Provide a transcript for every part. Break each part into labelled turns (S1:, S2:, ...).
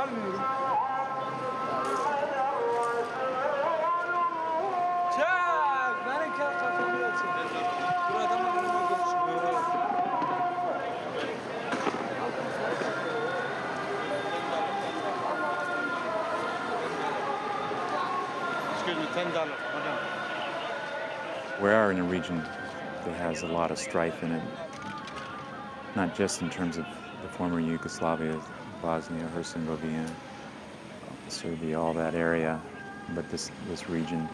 S1: We are in a region that has a lot of strife in it, not just in terms of the former Yugoslavia, Bosnia, Herzegovina, Serbia, all that area, but this, this region.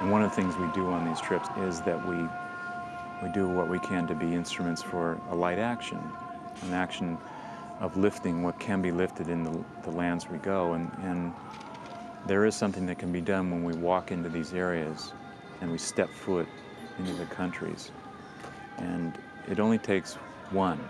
S1: And one of the things we do on these trips is that we, we do what we can to be instruments for a light action, an action of lifting what can be lifted in the, the lands we go. And, and there is something that can be done when we walk into these areas and we step foot into the countries. And it only takes one